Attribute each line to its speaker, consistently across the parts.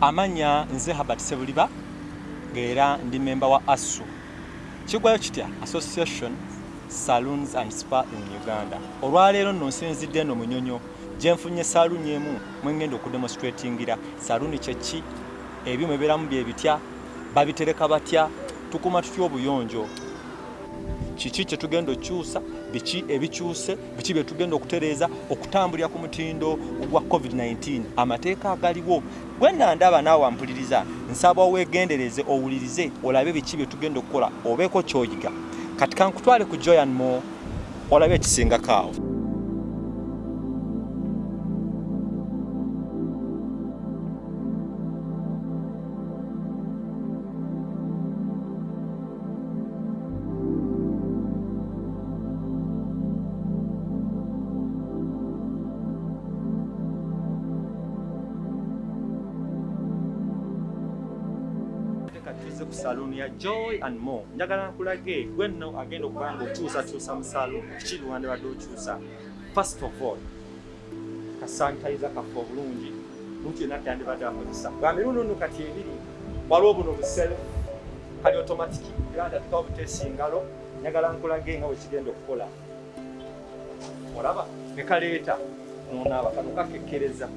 Speaker 1: Amanya nze habert sebuliba ng'era ndi memba wa asu kigwayo kitya? Association saloons and spa in uganda. Olwaleero nno nsinzidde eno munyonyo. Gye nfunye saaluuni emu mwengenda okudemonstratingira. Saaluuni kyeki ebyuma ebibeeramu bye bitya? Babitereka batya? Tukuma tutya obuyonjo kiki kye tugenda okukyusa biki ebikyuse biki bye tugenda okutereeza okutambulira ku mutindo gwa covid-19 amateeka agaliwo. Gwe nandaba naawe wampuliriza nsaba weegendereze owulirize olabe biki bye tugenda okukola obeeko kyoyiga. Kati kankutwale ku joyan mo olabe ekisingako ya joy and more njagala nkulage gwe nno agenda okuba nga okyusakyusa mu saluuni kiki luwande badde okyusa? First of all kasanitayiza kaffe obulungi. Muntu yenna tyandibadde akozesa. Bwa mirundi nno kati ebiri waliwo buno busele kali automatiki. Era ndatikawo buteesa ngalo njagala nkulage nga bwekigenda okukola. Olaba ne kaleeta nonaaba kano kakekkereza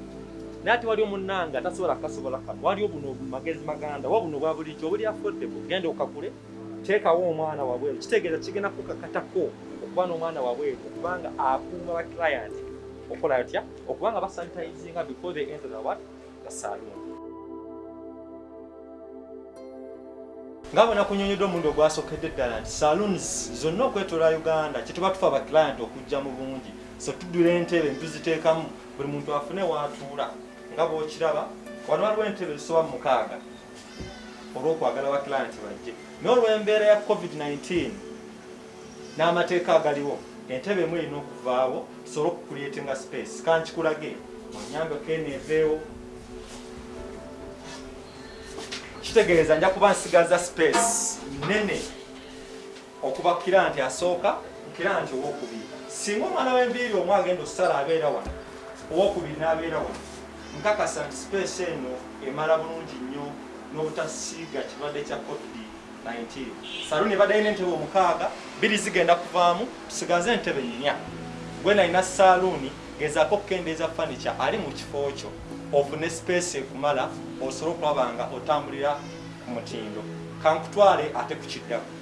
Speaker 1: naye ate waliwo munnanga tasobola kasobola kano waliwo buno magezi maganda wa buno bwa bulijjo obuli affordable genda okakule teekawo omwana wabweru kitegeeza kigenda kukakatako okuba n'omwana wabweru okubanga akuuma ba client okola atya okubanga basanitizinga before they enter the what the saloon nga bona kunyonyedde omundi ogwasookedde ddala nti saloons zonna okwetoola uganda kyetuba tufa ba client okujja mu bungi. So tuddula entebe ntuziteekamu buli muntu afune waatuula nga bwokiraba wano waliwo entebe zisoba mukaaga olw'okwagala bakilanti bajje. Naye olw'embeera ya covid-19 n'amateeka agaliwo. Entebe emu erina okuvaawo tusobole okukuleetinga space. Kankikulage onyambeko eno eveewo. Kitegeeza nja kuba nsigaza space nene okuba kiranti asooka kiranti owokubiri singa omwana w'enviiri omu agenda osala abeera wano owokubiri n'abeera wano nkakasa nti space eno emala bulungi nnyo n'obutasiiga kirwadde kya covid-19 saluuni ebadde alina entebe omukaaga biri zigenda kuvaamu tusigaze entebe nnya. Gwe nalina saaluuni gezaako okukendeeza fanica ali mu kifo kyo ofune space ekumala osobole okulaba nga otambulira ku mutindo. Kankutwale ate ku kiddako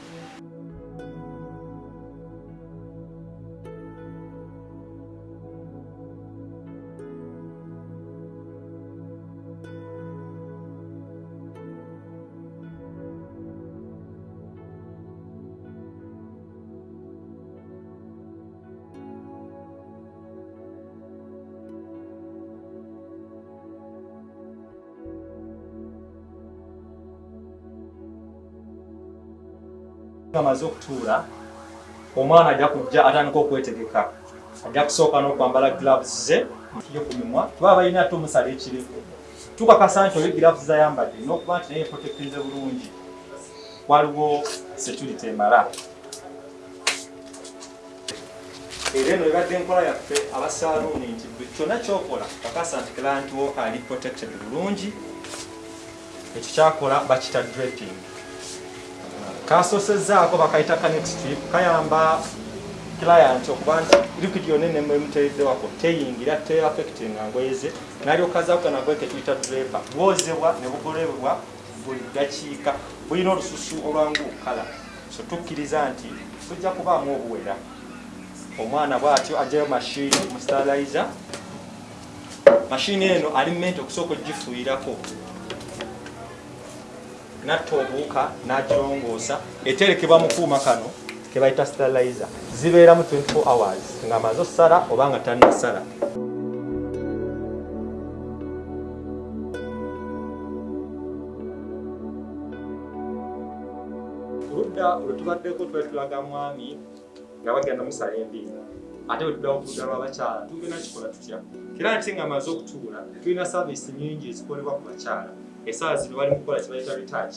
Speaker 1: amaze okutuula omwana ajja kujja atandika okwetegeka. Ajja kusooka n'okwambala gloves ze yo ku mimwa tuba balina ate omusala ekirifu tukakasa nti oli gloves zayambadde n'okuba nti naye protektinze bulungi. Waliwo security emala. Era eno ebadde enkola yaffe abasaaluuni nti bwe kyonna kyokola kakasa nti client wo ali protected bulungi. Ekyo kyakola bakita draping kasosezaako bakayita kanextrip kayamba client okuba nti liquid yonna enemu emuteereddewako teyingira teaffectinga ngoye ze nalyokazaako nagwe ketuyita draper. Bwozebwa ne bugolebwa buli dakiika bulina olususu olwangu okukala so tukkiriza nti tujja kubaamu obuwera. Omwana bwatyo ajjayo mashini mustalaiza mashini eno ali mente okusooka ogifuuyirako natta obuwuka n'akirongoosa eterekebwa mu kuuma kano ke bayita sterilizer. Zibeeramu 24 hours nga maze osala oba nga tannasala. Oludda olwetubaddeko twali tulaga mwami nga bagenda musala endiina ate bwetuddawo ku ludda lw'abakyala tugenda kikola tutya? Era nti nga maze okutuula tulina saavisi nyingi ezikolebwa ku bakyala. Esaawa zino bali mukukola kibayita retouch.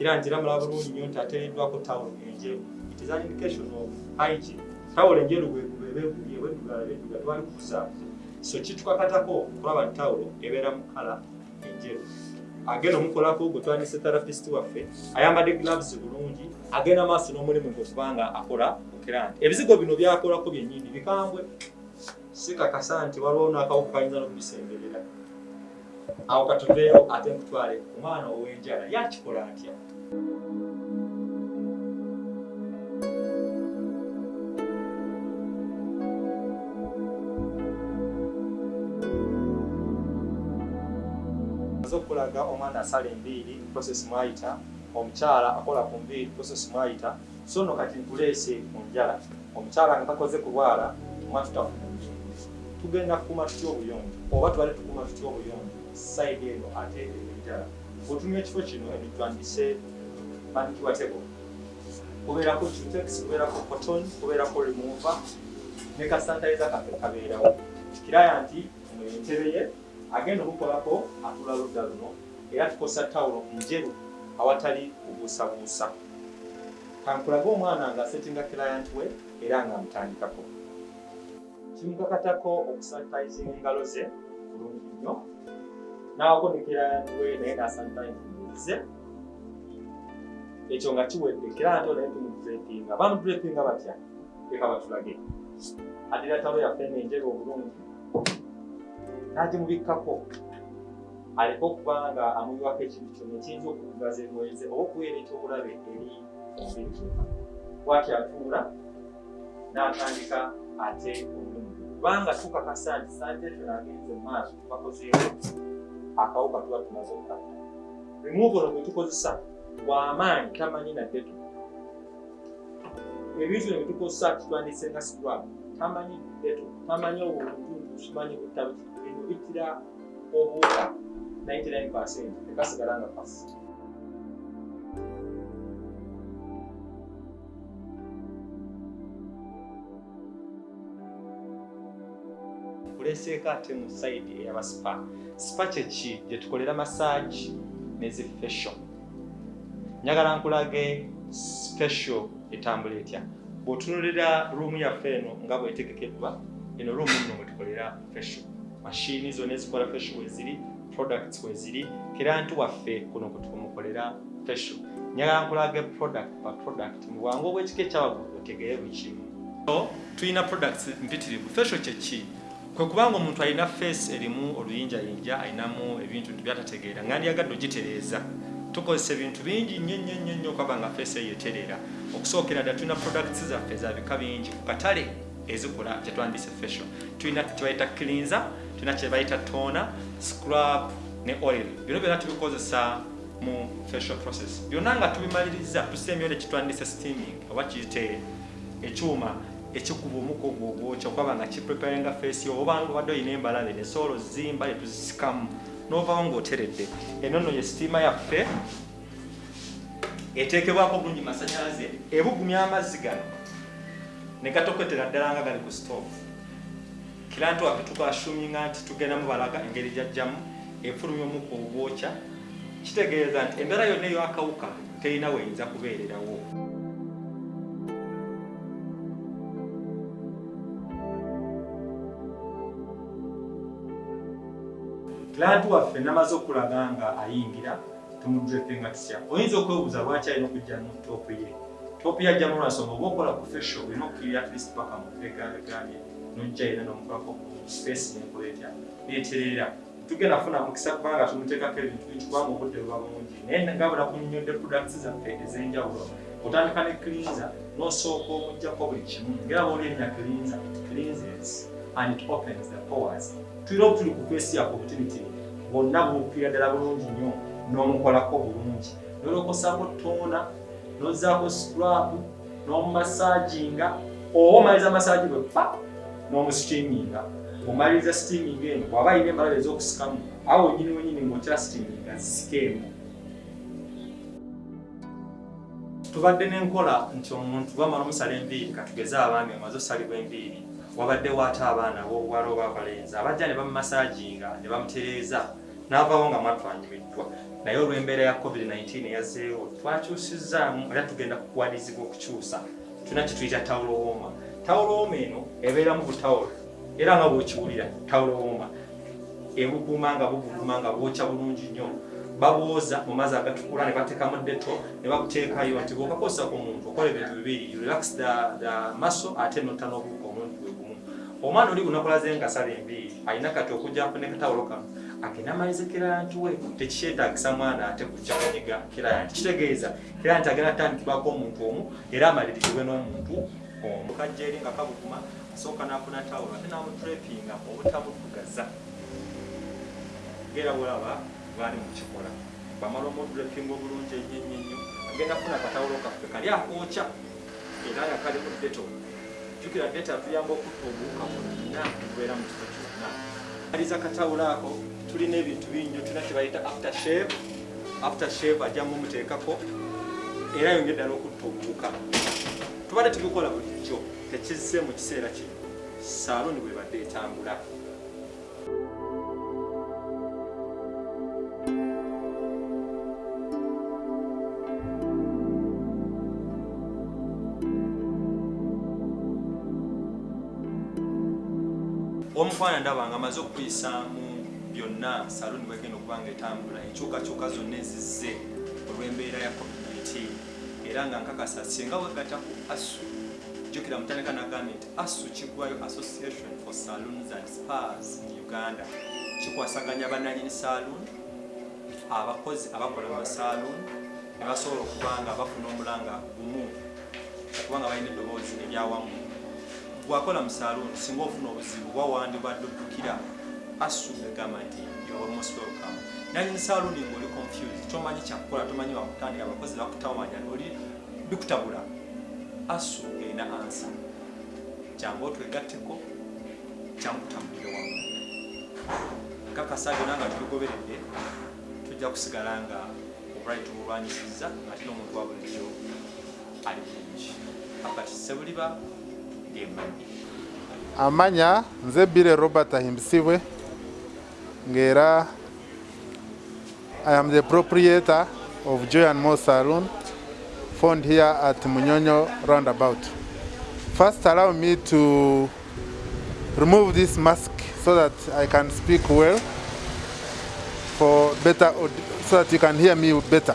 Speaker 1: Era nti era mulaba bulungi nnyo nti ateereddwako tawulo enjeru. It is an indication of hygiene. Tawulo enjeru bwebegumye bweddugala bedduga twali kukusaafu so kitukakatako okulaba nti tawulo ebeera mu kala enjeru. Agenda omukolako gwe twandise therapist waffe ayambadde gloves bulungi agenda maaso n'omulimu gwe kubanga akola mukiranti ebizigo bino byakolako byennyini bikambwe. Sikakasa nti waliwo n'akawuka kayinza n'okubisemberera awo katuveewo ate nkutwale ku mwana ow'enjala yakikola atya? Okulaga omwana asala enviiri process mwayita omukyala akola ku nviiri process mwayita so nno kati nkuleese ku njala. Omukyala nga takoze kulwala mwatutafuna tugenda kukuuma tutya obuyonjo? Oba tubale tukuuma tutya obuyonjo sayidi eno ate enjala otumya ekifo kino ebitwandise bandikibwa tebo kubeerako tutex kubeerako cotton kubeerako remover ne kasantaiza kaffe kabeerawo. Kiraya nti entebe ye agenda omukolako atula ludda luno era tukosa tawulo njeru awatali kubuusabuusa. Kankulage omwana nga asetinga client we era nga amutandikako. Kimukakatako okusanitizinga engalo ze bulungi nnyo n'awako ne client we naye nasanitizingize ekyo nga kiwedde client naye tumudrepinga bamudrepinga batya leka batulage adira talo yaffe enenjeru obulungi n'agimubikkako aleke okuba nga amuyiwako ekintu kyonna ekiyinza okugaza engoye ze oba okuweera ekyobulabe eri gwonna bwati atuula n'atandika ate omulimu kubanga tukakasa nti sante ffe agenze mu maaso tubakozeeko akawuka tuba tumaze okukata removal gwe tukozesa bw'amaanyi tamanyi nadde tu ebintu bino byetukozesa tutwandise nga scrub tamanyi deto tamanyi obuntuntu tumanyi butabi bino bitira obuuka 99 tekasigala nga pasi kuleseeko ate mu sayidi eyaba spa spa kyeki gye tukolera massage nezi fashion njagala nkulage special etambula etya. Bw'otunulira ruumu yaffe eno nga bwetegekeddwa eno ruumu nno mwe tukolera fashion mashini zonna ezikola fashion weziri products weziri kirantu waffe kuno kutumukolera fashion njagala nkulage product ba product. Mu bwangu obw'ekika ekyawaggulu otegere buli kimu. Tulina products mpitirivu. Fashion kyeki kwe kubanga omuntu alina face erimu oluyinjayinja alinamu ebintu byatategeera nga ndyagadde ogitereeza. Tukozesa ebintu bingi nnyo nnyo nnyo nnyo okwaba nga feesi eyo etereera okusookera ddala tulina products zaffe za bika bingi ku katale ezikola kyetwandise fashion. Tulina kyebayita cleanser tulina kyebayita tona scrub ne oil. Bino byonna tubikozesa mu facial process. Byonna nga tubimaliriza tusembyole kitwandise steaming oba kiyite ekyuma ekikuba omuka ogwo ogwokya okwaba nga kipreparinga yo obanga obadde olina embalabe nesobola ozimba netuzisikamu novawo ng'oteredde eno nno ye sitiima yaffe eteekebwako bulungi masanyalaze ebugumya amazzi gano ne gatokotera ddala nga gali ku stove. Kiranti waffe tukashuminga nti tugenda mubalaga engeri gyajjamu efulumya omuka ogwokya kitegeeza nti embeera yonna ey'akawuka terina weyinza kubeererawo kiranti waffe namaze okulaga nga ayingira tumudrepenga tutya oyinza okwebuuza lwaki alina okujja mu toopu ye? Toopu yajjamu lwansonga oba okola ku fesho olina okukirira atleast paka mu begabegabye nojja yina nomukolako space nenkola etya neeterera tugenda kufuna mukisa kubanga tumuteekako ebintu bingi kubanga obudde buba bungi. Naye nga bula kunnyonnyodde products zaffe ez'enjawulo otandika ne cleanser n'osooka omujjako buli kimu. Ngera booli erinnya cleanser cleanses and it opens the pores tulina obutuli ku kwesi yako obutinitini bwonna bumupiira ddala bulungi nnyo n'omukolako bulungi. Nolokosako toona nozaako scrub n'omumasaaginga oba omaliza masaagi bwe pa n'omusitiminga omaliriza steaming eno bw'aba alina embalabe ez'okusikamu awo wenyini wenyini ng'otera steaming zisikeemu tubadde n'enkola nti omuntu bamala omusala enviiri katugeze abaami omaze osalibwa enviiri wabaddewo ate abaana abobuwala oba abalenzi abajja ne bamumasaaginga ne bamutereeza n'avaawo nga mwatwanyumiddwa naye olw'embeera ya covid-19 eyazeewo twakyusizaamu era tugenda kukuwalizibwa okukyusa tulina kituyita tawulowooma tawulowooma eno ebeeramu butawulo era nga bw'okiwulira tawulowooma ebuguma nga buguluma nga bwokya bulungi nnyo. Babwoza mu mazzi agatukula ne bateekamu deto ne bakuteekayo nti bwokakozesa ku muntu okola ebintu bibiri. Relax the, the muscle ate notta gumu omwana oli gunakolaze nga sala enviiri alina kati okujjako ne katawulo kano agenda amalize kiranti we. Tekikyetagisa mwana ate kujja kunyiga kiranti kitegeeza kiranti agenda atandikibwako omuntu omu era amalirizibwe n'omuntu omu. Kajja eri nga kabuguma asooka n'afuna tawulo ate n'amutrepinga obutamuddugaza ngera welaba bwali mukikola bamala omudrepinga obulungi ennyo agenda kufuna akatawulo kaffe kali akookya era nga kalimu deto jjukira deta tuyamba okutta obuwuka bwonna tubeera mu kifo kyonna. Aliza katawulo ako tulina ebintu binnyo tulina kyebayita after shave after shave ajjamu muteekako era yongedda n'okutta obuwuka tubadde tubikola bulijjo tekizze mu kiseera kino. Saaloni bwe badde etambula omukwana ndaba nga amaze okuyisaamu byonna saluni bwegenda okuba nga etambula enkyukakyuka zonna ezizze olw'embeera ya covid-19 era nga nkakasa singa wegatta ku asu jjukira mutandika nagambye nti asu kiggwayo association for saloons and spas mu uganda. Kikwasaganya bannanyini saloon abakozi abakola mu saloon ne basobola okuba nga bafuna omulanga gumu okubanga balina eddoboozi eryawamu bwakola mu saloon singa ofuna obuzibu wawandi badde oddukira asu egamba nti welcome. Nanyini saloon ngaoli confused. Tomanyi kyakukola tomanyi wakutandika abakozi bakutawanya oli bikutabula asu erina ansa jangu otwegatteko kyamutambulire wamu. Kakasa byonna nga tubigoberedde tujja kusigala nga obulwali tubulwanyisiza ate n'omuntu wa bulijjo ali bulungi. Akati sebuliba
Speaker 2: amanya nze bire robert ahimbisibwe ngera i am the proprietor of joy and more saloon found here at munyonyo roundabout. First allow me to remove this mask so that i can speak well for better so that you can hear me better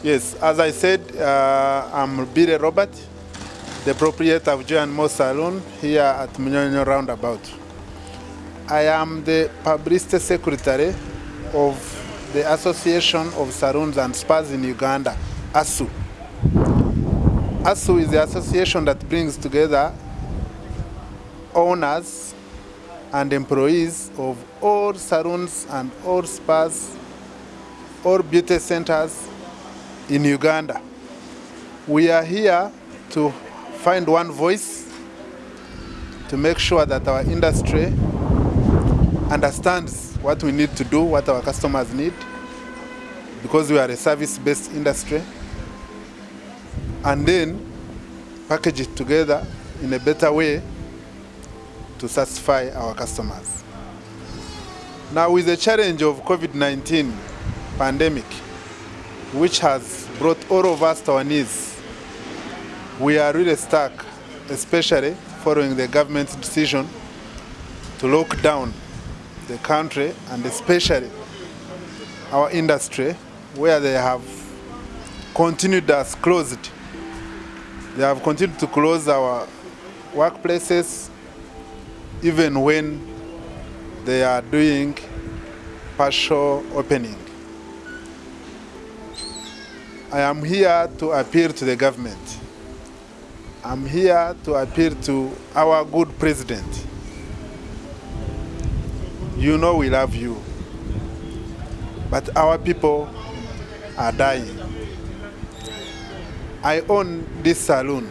Speaker 2: Yes, as I said, uh, I'm Bire Robert, the proprietor of Joy and Mo Saloon here at Munyonyo Roundabout. I am the publicity secretary of the Association of Saloons and Spas in Uganda, ASU. ASU is the association that brings together owners and employees of all saloons and all spas, all beauty centers in Uganda. We are here to find one voice to make sure that our industry understands what we need to do, what our customers need, because we are a service-based industry, and then package it together in a better way to satisfy our customers. Now, with the challenge of COVID-19 pandemic, which has brought all of us to our knees. We are really stuck, especially following the government's decision to lock down the country and especially our industry, where they have continued us closed. They have continued to close our workplaces even when they are doing partial opening. I am here to appeal to the government. I'm here to appeal to our good president. You know we love you, but our people are dying. I own this saloon.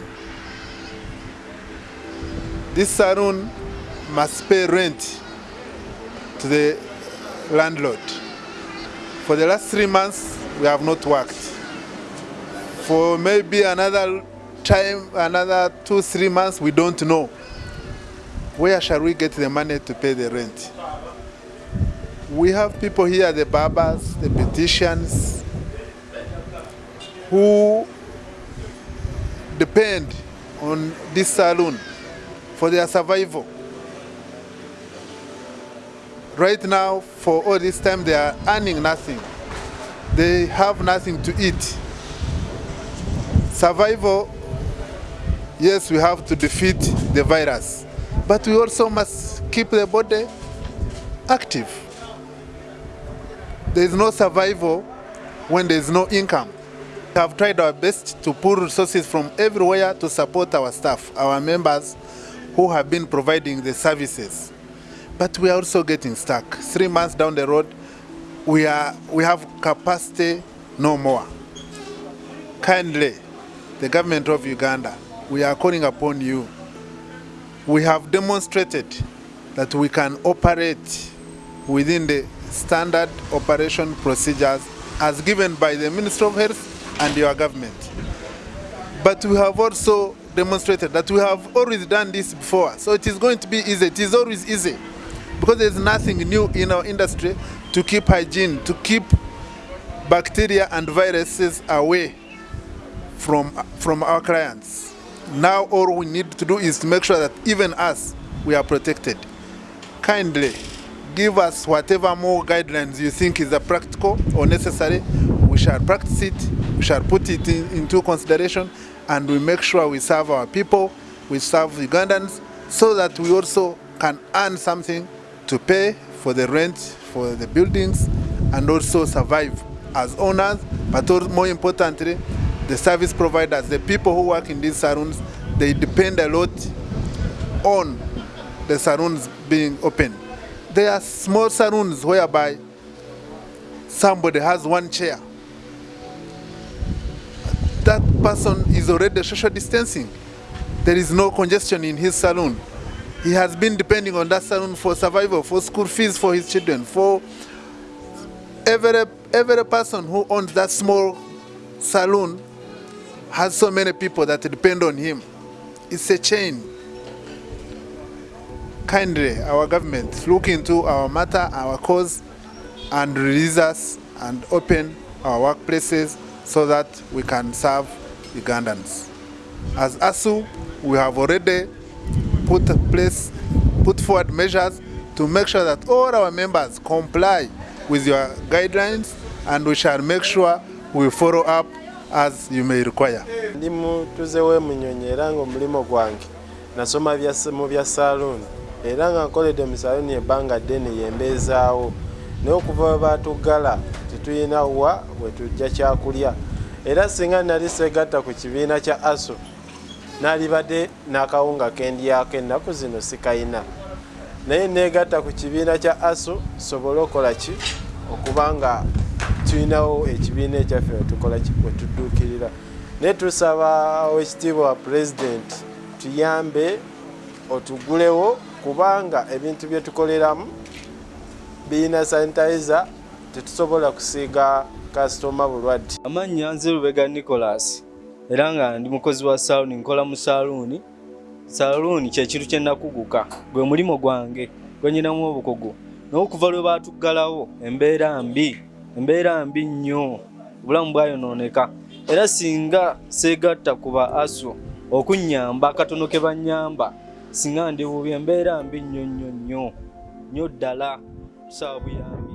Speaker 2: This saloon must pay rent to the landlord. For the last three months, we have not worked. For maybe another time, another two, three months, we don't know. Where shall we get the money to pay the rent? We have people here, the barbers, the beauticians, who depend on this saloon for their survival. Right now, for all this time, they are earning nothing. They have nothing to eat. Survival, yes, we have to defeat the virus, but we also must keep the body active. There is no survival when there is no income. We have tried our best to pull resources from everywhere to support our staff, our members who have been providing the services. But we are also getting stuck. Three months down the road, we, are, we have capacity no more. Kindly, the government of Uganda, we are calling upon you. We have demonstrated that we can operate within the standard operation procedures as given by the Ministry of Health and your government. But we have also demonstrated that we have always done this before. So it is going to be easy. It is always easy because there's nothing new in our industry to keep hygiene, to keep bacteria and viruses away from, from our clients. Now all we need to do is to make sure that even us, we are protected. Kindly give us whatever more guidelines you think is practical or necessary. We shall practice it, we shall put it in, into consideration, and we make sure we serve our people, we serve Ugandans, so that we also can earn something to pay for the rent, for the buildings, and also survive as owners, but more importantly, the service providers, the people who work in these saloons, they depend a lot on the saloons being open. There are small saloons whereby somebody has one chair. That person is already social distancing. There is no congestion in his saloon. He has been depending on that saloon for survival, for school fees for his children, for every, every person who owns that small saloon has so many people that depend on him. It's a chain. Kindly, our government, look into our matter, our cause, and release us and open our workplaces so that we can serve Ugandans. As ASU, we have already put place, put forward measures to make sure that all our members comply with your guidelines and we shall make sure we follow up as you may require.
Speaker 3: ndi mutuze w'emunyonyi era ng'omulimu gwange. Nasoma bya- mu bya saloon. Era nga nkoledde mu saloon ebbanga ddene yembeezaawo naye okuva we baatuggala tetulina wa we tujja kyakulya. Era singa nali segatta ku kibiina kya aso naalibadde n'akawunga kendyako ennaku zino sikayina. Naye neegatta ku kibiina kya aso sobole okukola ki? Okuba nga tulinawo ekibiina ekyaffe wetukola ki wetudduukirira naye tusaba ekitiibwa wa pulezidenti tuyambe otugulewo kubanga ebintu bye tukoleramu birina sanitizer tetusobola kusiiga kasitoma bulwadde.
Speaker 4: Amannya nze lubega nicolas era nga ndi mukozi wa saluuni nkola mu saluuni saluuni kyekintu kye nakuguka gwe mulimo gwange gwe nyinamu obukugu. Naye okuva lwe baatuggalawo embeera mbi embeera mbi nnyo obulamu bwayonooneka era singa seegatta ku ba aso okunnyamba akatono ke bannyamba singa ndi bubi embeera mbi nnyo nnyo nnyo. Nnyo ddala tusaba buyambi